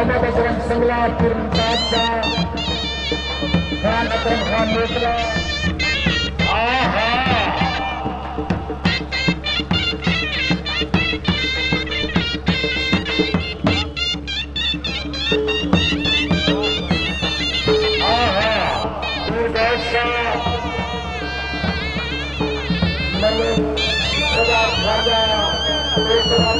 بابا بجرنگ سنگلا پورن پاپ جا خان اکرم خان موکلا آہا آہا پور دیش شاہ ملک صدا خواجہ پیسران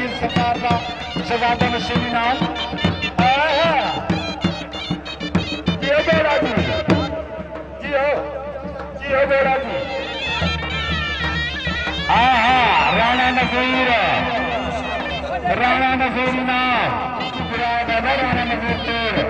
عظیم سرکار کا شہزادہ نشینی نام جی ہو گیا جی جی ہو جی ہو گیا جی ہاں ہاں رانا نظیر رانا نظیر نام رانا نظیر تیر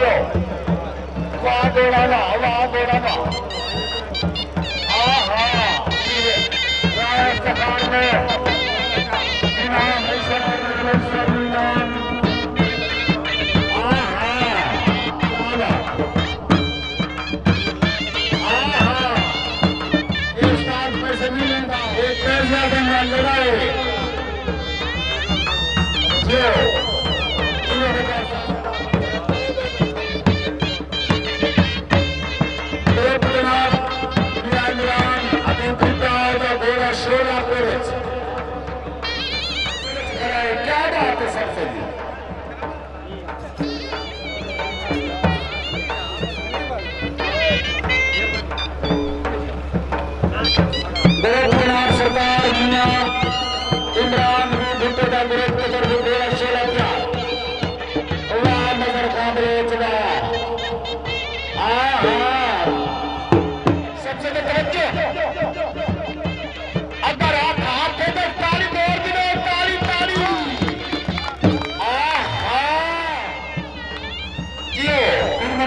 有拉回来了，拉回来了。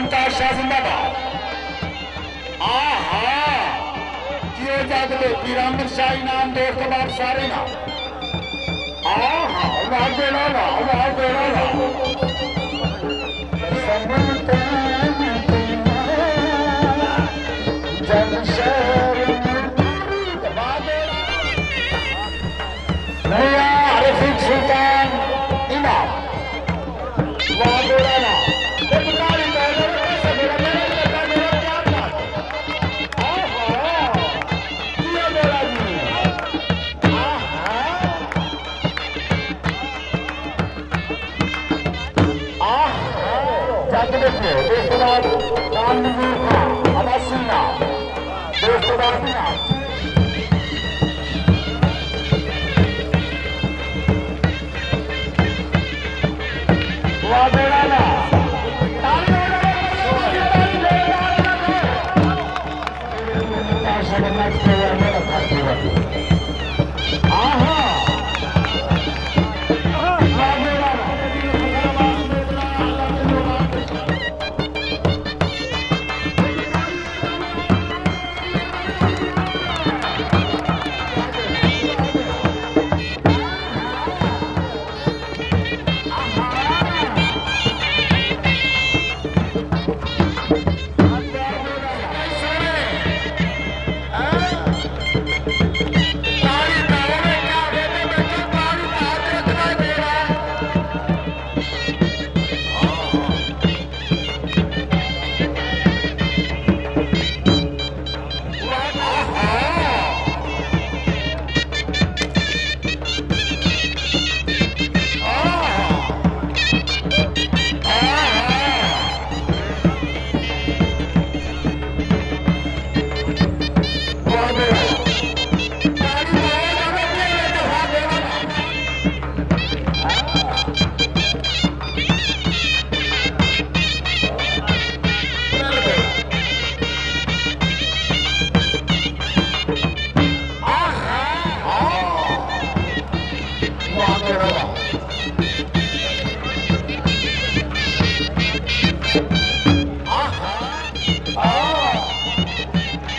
ممتاز شاہ زندہ باد آہا، کیے جاگ دے پیرامن شاہ انعام دے اختبار سارے نا۔ آہا، اللہ بے لالا اللہ بے 着ですベストバウンドバンドバウンドバウンドバウンドバンドバウンンン Beep, beep, beep.